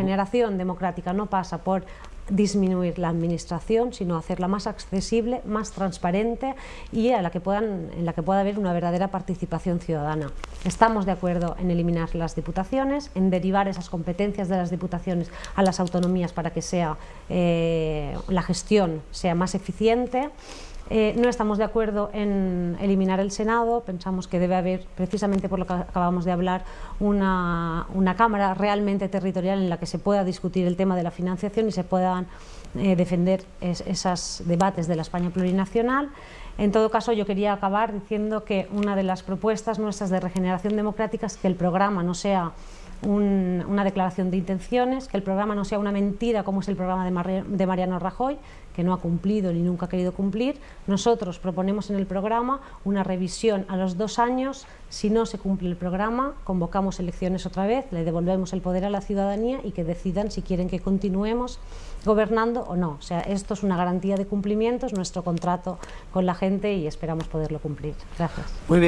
regeneración democrática no pasa por disminuir la administración, sino hacerla más accesible, más transparente y a la que puedan, en la que pueda haber una verdadera participación ciudadana. Estamos de acuerdo en eliminar las diputaciones, en derivar esas competencias de las diputaciones a las autonomías para que sea, eh, la gestión sea más eficiente eh, no estamos de acuerdo en eliminar el Senado, pensamos que debe haber, precisamente por lo que acabamos de hablar, una, Cámara realmente territorial en la que se pueda discutir el tema de la financiación y se eh, defender esos debates de la España plurinacional. En todo caso, yo quería acabar diciendo que una de las propuestas nuestras de regeneración democrática es que el programa no sea una declaración de intenciones, que el programa no sea una mentira como es el programa de, Mariano Rajoy, que no ha cumplido ni nunca ha querido cumplir. Nosotros proponemos en el programa una revisión a los dos años. Si no se cumple el programa, convocamos elecciones otra vez, le devolvemos el poder a la ciudadanía y que decidan si quieren que continuemos gobernando o no. O sea, esto es una garantía de cumplimiento, es nuestro contrato con la gente y esperamos poderlo cumplir. Gracias. Muy bien.